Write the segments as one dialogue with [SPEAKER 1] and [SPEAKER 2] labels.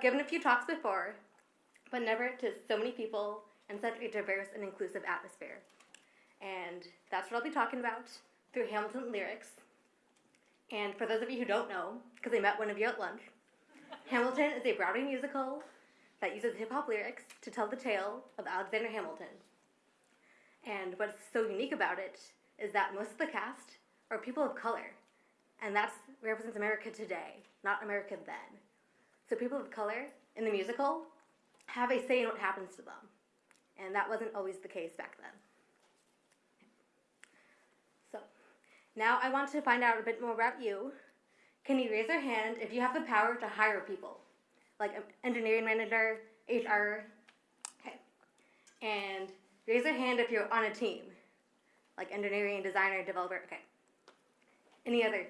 [SPEAKER 1] given a few talks before, but never to so many people in such a diverse and inclusive atmosphere. And that's what I'll be talking about through Hamilton lyrics. And for those of you who don't know, because I met one of you at lunch, Hamilton is a Broadway musical that uses hip hop lyrics to tell the tale of Alexander Hamilton. And what's so unique about it is that most of the cast are people of color, and that represents America today, not America then. So people of color in the musical have a say in what happens to them, and that wasn't always the case back then. So now I want to find out a bit more about you. Can you raise your hand if you have the power to hire people, like an engineering manager, HR? Okay, and raise your hand if you're on a team, like engineering, designer, developer. Okay. Any other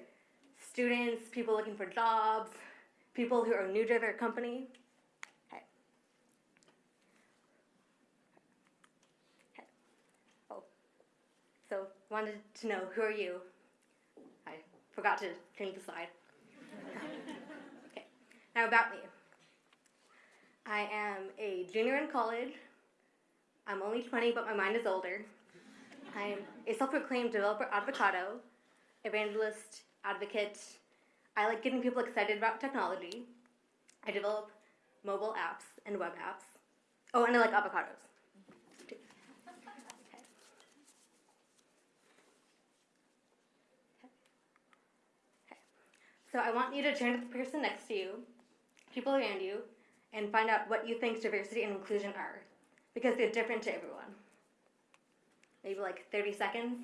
[SPEAKER 1] students, people looking for jobs, people who are new to their company? Oh, so wanted to know who are you? I forgot to change the slide. okay. Now about me. I am a junior in college. I'm only 20, but my mind is older. I'm a self-proclaimed developer avocado, evangelist, advocate. I like getting people excited about technology. I develop mobile apps and web apps. Oh, and I like avocados. So I want you to turn to the person next to you, people around you, and find out what you think diversity and inclusion are, because they're different to everyone. Maybe like 30 seconds.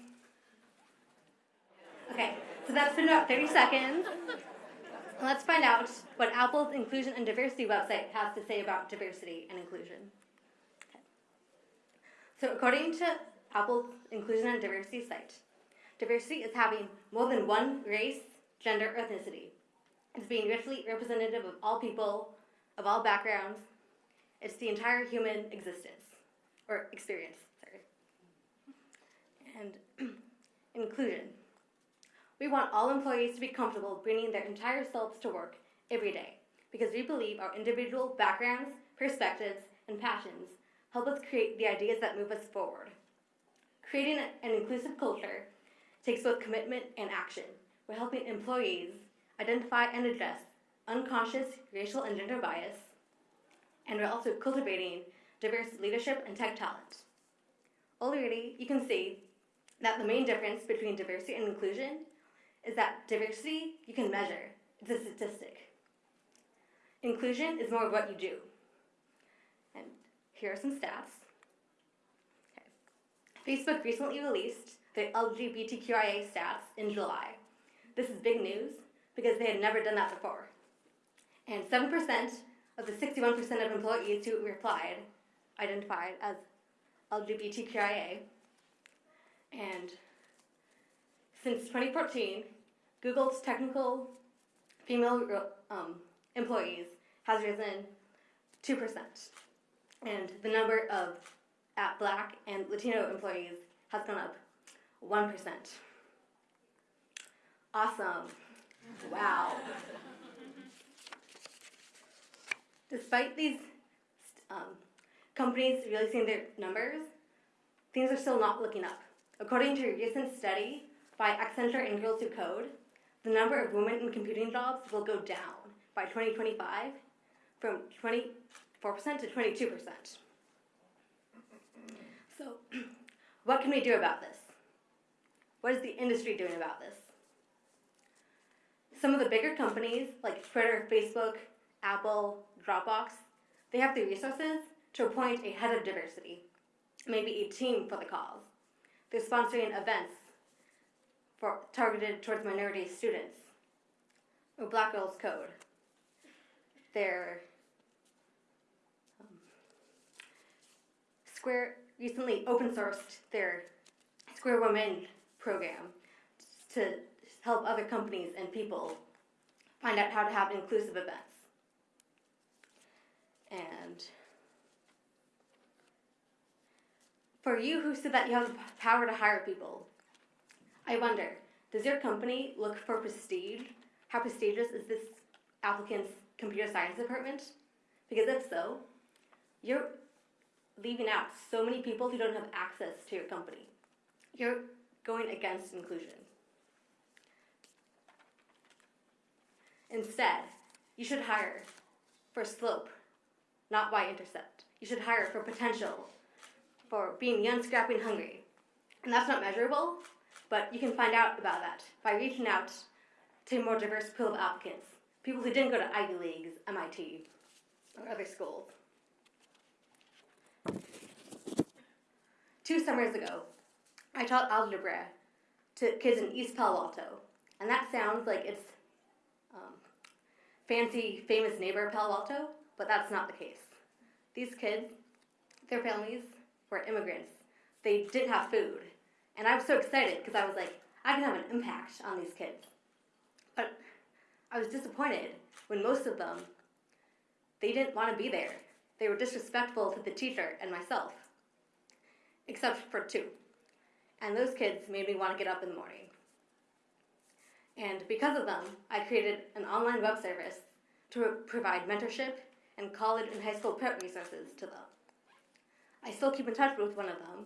[SPEAKER 1] Okay, so that's been about 30 seconds. Let's find out what Apple's Inclusion and Diversity website has to say about diversity and inclusion. Okay. So according to Apple's Inclusion and Diversity site, diversity is having more than one race, gender, ethnicity. It's being richly representative of all people, of all backgrounds. It's the entire human existence, or experience, sorry. And inclusion. We want all employees to be comfortable bringing their entire selves to work every day because we believe our individual backgrounds, perspectives, and passions help us create the ideas that move us forward. Creating an inclusive culture takes both commitment and action. We're helping employees identify and address unconscious racial and gender bias, and we're also cultivating diverse leadership and tech talent. Already, you can see that the main difference between diversity and inclusion is that diversity you can measure. It's a statistic. Inclusion is more of what you do. And here are some stats. Okay. Facebook recently released the LGBTQIA stats in July. This is big news because they had never done that before. And 7% of the 61% of employees who replied identified as LGBTQIA. And since 2014, Google's technical female um, employees has risen 2%. And the number of at black and Latino employees has gone up 1%. Awesome. Wow. Despite these um, companies releasing their numbers, things are still not looking up. According to a recent study by Accenture and Girls Who Code, the number of women in computing jobs will go down by 2025 from 24% to 22%. So, what can we do about this? What is the industry doing about this? Some of the bigger companies like Twitter, Facebook, Apple, Dropbox, they have the resources to appoint a head of diversity, maybe a team for the cause. They're sponsoring events for, targeted towards minority students. Or Black Girls Code. Their um, Square recently open sourced their Square Women program to help other companies and people find out how to have inclusive events. And for you who said that you have the power to hire people, I wonder, does your company look for prestige? How prestigious is this applicant's computer science department? Because if so, you're leaving out so many people who don't have access to your company. You're going against inclusion. Instead, you should hire for slope, not y intercept. You should hire for potential, for being young, scrappy, and hungry. And that's not measurable, but you can find out about that by reaching out to a more diverse pool of applicants, people who didn't go to Ivy Leagues, MIT, or other schools. Two summers ago, I taught algebra to kids in East Palo Alto, and that sounds like it's um, fancy, famous neighbor Palo Alto, but that's not the case. These kids, their families were immigrants. They didn't have food, and I was so excited because I was like, I can have an impact on these kids. But I was disappointed when most of them, they didn't want to be there. They were disrespectful to the teacher and myself, except for two. And those kids made me want to get up in the morning. And because of them, I created an online web service to provide mentorship and college and high school prep resources to them. I still keep in touch with one of them,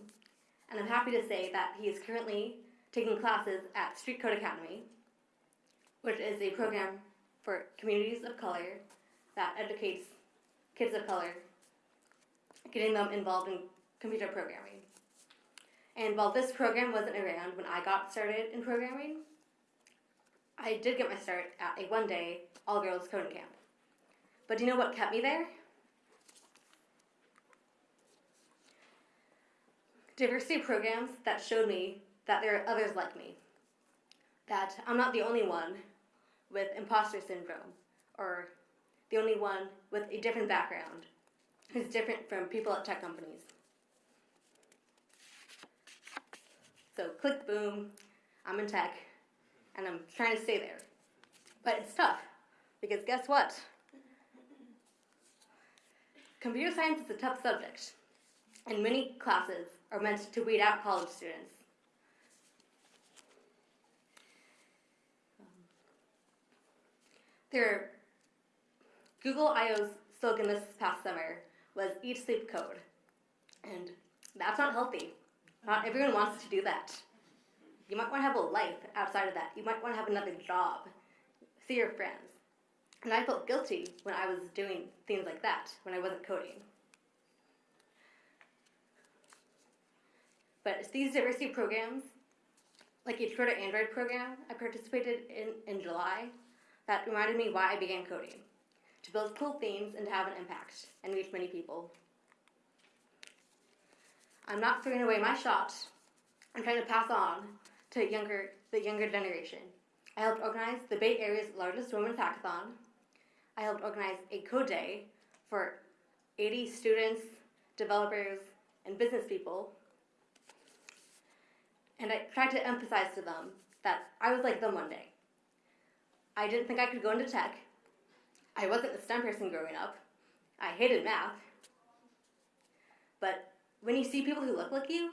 [SPEAKER 1] and I'm happy to say that he is currently taking classes at Street Code Academy, which is a program for communities of color that educates kids of color, getting them involved in computer programming. And while this program wasn't around when I got started in programming, I did get my start at a one day all girls coding camp. But do you know what kept me there? Diversity programs that showed me that there are others like me. That I'm not the only one with imposter syndrome or the only one with a different background who's different from people at tech companies. So, click, boom, I'm in tech and I'm trying to stay there. But it's tough because guess what? Computer science is a tough subject, and many classes are meant to weed out college students. Their Google I/O's slogan this past summer was "Eat, sleep, code," and that's not healthy. Not everyone wants to do that. You might want to have a life outside of that. You might want to have another job, see your friends. And I felt guilty when I was doing things like that, when I wasn't coding. But these diversity programs, like a Twitter Android program I participated in in July, that reminded me why I began coding to build cool things and to have an impact and reach many people. I'm not throwing away my shot. I'm trying to pass on to younger, the younger generation. I helped organize the Bay Area's largest women's hackathon. I helped organize a code day for 80 students, developers, and business people. And I tried to emphasize to them that I was like them one day. I didn't think I could go into tech. I wasn't a STEM person growing up. I hated math. But when you see people who look like you,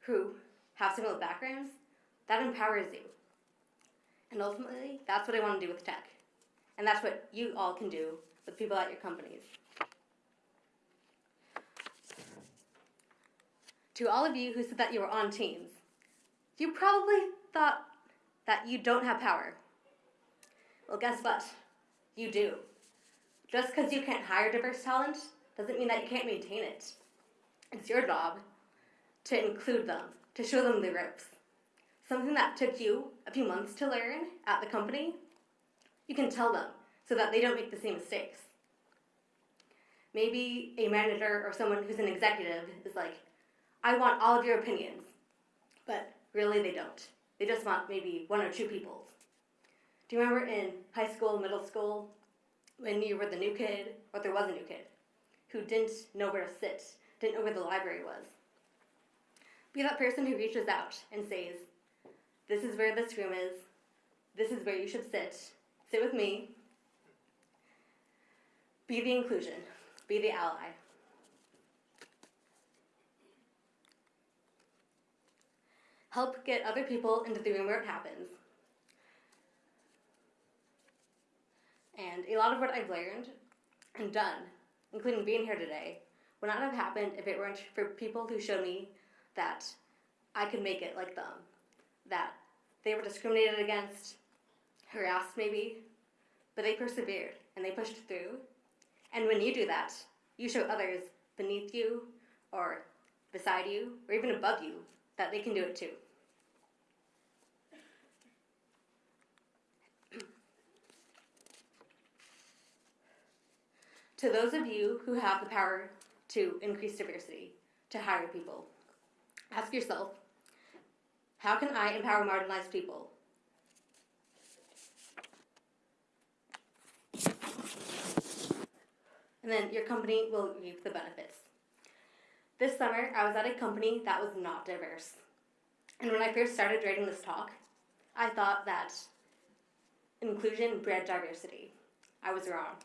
[SPEAKER 1] who have similar backgrounds, that empowers you. And ultimately, that's what I want to do with tech. And that's what you all can do with people at your companies. To all of you who said that you were on teams, you probably thought that you don't have power. Well, guess what? You do. Just because you can't hire diverse talent doesn't mean that you can't maintain it. It's your job to include them, to show them the ropes. Something that took you a few months to learn at the company, you can tell them so that they don't make the same mistakes. Maybe a manager or someone who's an executive is like, I want all of your opinions, but really they don't. They just want maybe one or two people's. Do you remember in high school, middle school, when you were the new kid, or there was a new kid, who didn't know where to sit, didn't know where the library was? Be that person who reaches out and says, This is where this room is. This is where you should sit. Sit with me. Be the inclusion. Be the ally. Help get other people into the room where it happens. And a lot of what I've learned and done, including being here today, would not have happened if it weren't for people who showed me that I could make it like them, that they were discriminated against, harassed maybe, but they persevered and they pushed through. And when you do that, you show others beneath you or beside you or even above you that they can do it too. To those of you who have the power to increase diversity, to hire people, ask yourself how can I empower marginalized people? And then your company will reap the benefits. This summer, I was at a company that was not diverse. And when I first started writing this talk, I thought that inclusion bred diversity. I was wrong.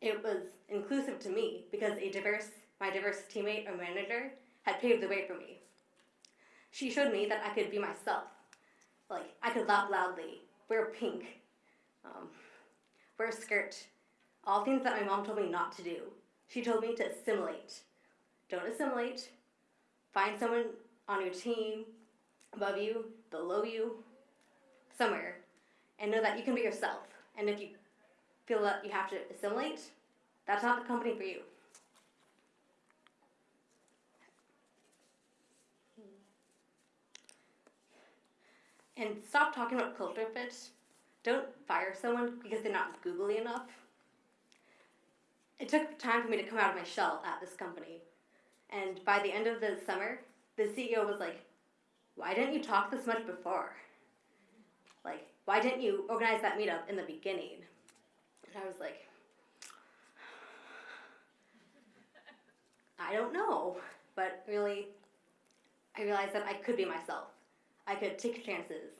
[SPEAKER 1] It was inclusive to me because a diverse, my diverse teammate or manager had paved the way for me. She showed me that I could be myself. Like, I could laugh loudly, wear pink, um, wear a skirt, all things that my mom told me not to do. She told me to assimilate. Don't assimilate. Find someone on your team, above you, below you, somewhere, and know that you can be yourself. And if you feel that you have to assimilate, that's not the company for you. And stop talking about culture fit. Don't fire someone because they're not googly enough. It took time for me to come out of my shell at this company. And by the end of the summer, the CEO was like, Why didn't you talk this much before? Like, why didn't you organize that meetup in the beginning? And I was like, I don't know. But really, I realized that I could be myself. I could take chances.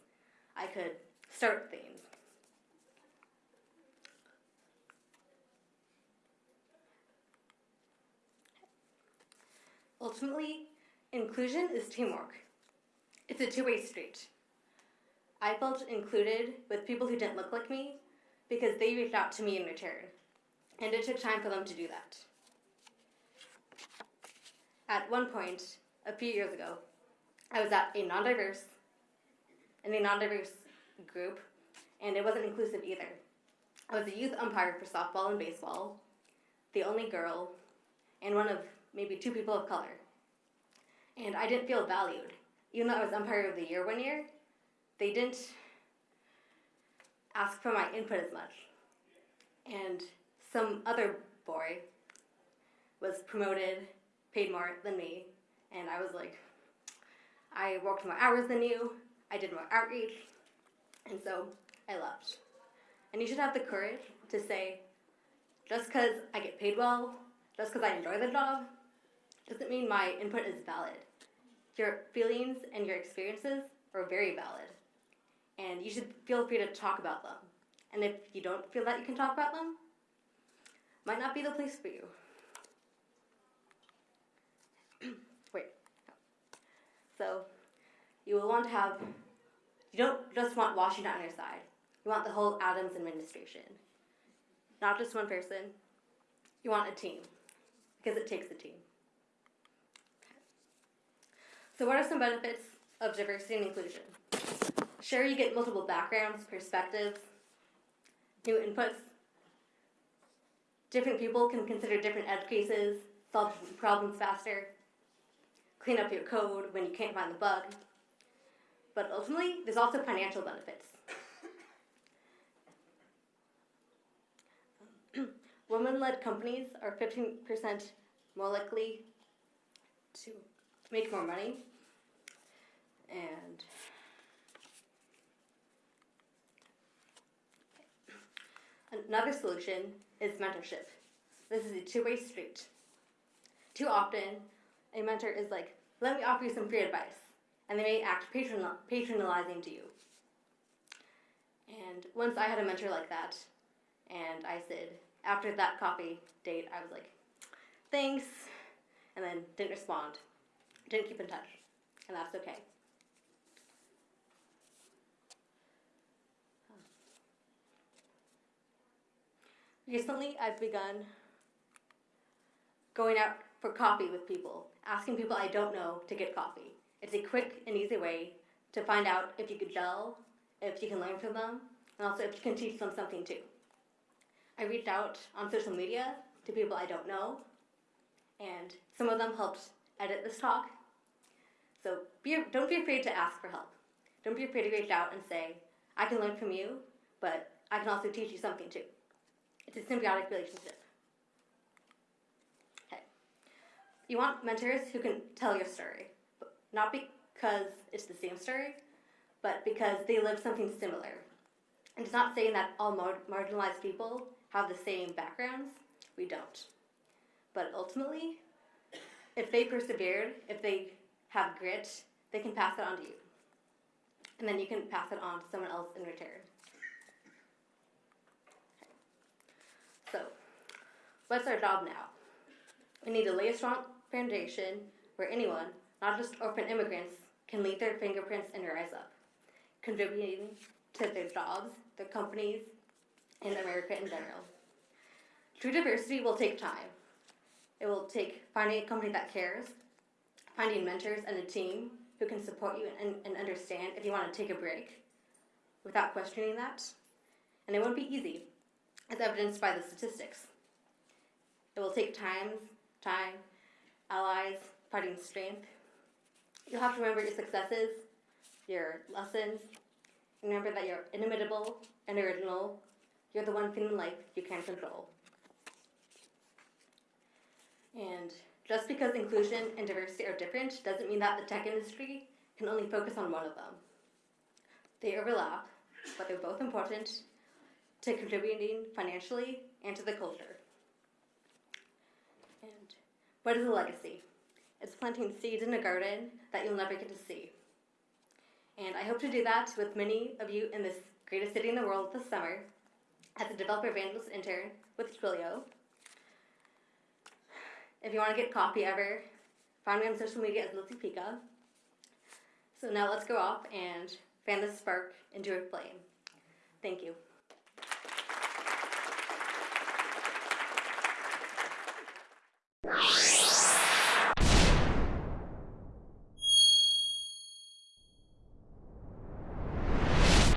[SPEAKER 1] I could start things. Ultimately, inclusion is teamwork. It's a two way street. I felt included with people who didn't look like me because they reached out to me in return, and it took time for them to do that. At one point, a few years ago, I was at a non diverse in a non diverse group, and it wasn't inclusive either. I was a youth umpire for softball and baseball, the only girl, and one of maybe two people of color. And I didn't feel valued. Even though I was umpire of the year one year, they didn't ask for my input as much. And some other boy was promoted, paid more than me, and I was like, I worked more hours than you, I did more outreach, and so I left. And you should have the courage to say, just because I get paid well, just because I enjoy the job, doesn't mean my input is valid. Your feelings and your experiences are very valid and you should feel free to talk about them. And if you don't feel that you can talk about them, might not be the place for you. Wait. So, you will want to have, you don't just want Washington on your side. You want the whole Adams administration. Not just one person. You want a team. Because it takes a team. So, what are some benefits of diversity and inclusion? Sure, you get multiple backgrounds, perspectives, new inputs. Different people can consider different edge cases, solve problems faster, clean up your code when you can't find the bug. But ultimately, there's also financial benefits. Women led companies are 15% more likely to make more money. And Another solution is mentorship. This is a two way street. Too often, a mentor is like, let me offer you some free advice, and they may act patron- patronizing to you. And once I had a mentor like that, and I said, after that coffee date, I was like, thanks, and then didn't respond, didn't keep in touch, and that's okay. Recently, I've begun going out for coffee with people, asking people I don't know to get coffee. It's a quick and easy way to find out if you could gel, if you can learn from them, and also if you can teach them something too. I reached out on social media to people I don't know, and some of them helped edit this talk. So be, don't be afraid to ask for help. Don't be afraid to reach out and say, I can learn from you, but I can also teach you something too. It's a symbiotic relationship. Okay. You want mentors who can tell your story, but not because it's the same story, but because they live something similar. And it's not saying that all mar- marginalized people have the same backgrounds. We don't. But ultimately, if they persevered, if they have grit, they can pass it on to you. And then you can pass it on to someone else in return. So, what's our job now? We need to lay a strong foundation where anyone, not just orphan immigrants, can leave their fingerprints and rise up, contributing to their jobs, their companies, and America in general. True diversity will take time. It will take finding a company that cares, finding mentors and a team who can support you and, and understand if you want to take a break without questioning that. And it won't be easy, as evidenced by the statistics. It will take time, time, allies, fighting strength. You'll have to remember your successes, your lessons. Remember that you're inimitable and original. You're the one thing in life you can control. And just because inclusion and diversity are different doesn't mean that the tech industry can only focus on one of them. They overlap, but they're both important to contributing financially and to the culture. What is a legacy? It's planting seeds in a garden that you'll never get to see. And I hope to do that with many of you in this greatest city in the world this summer as a developer evangelist intern with Twilio. If you want to get coffee ever, find me on social media as Lizzie Pika. So now let's go off and fan this spark into a flame. Thank you.
[SPEAKER 2] you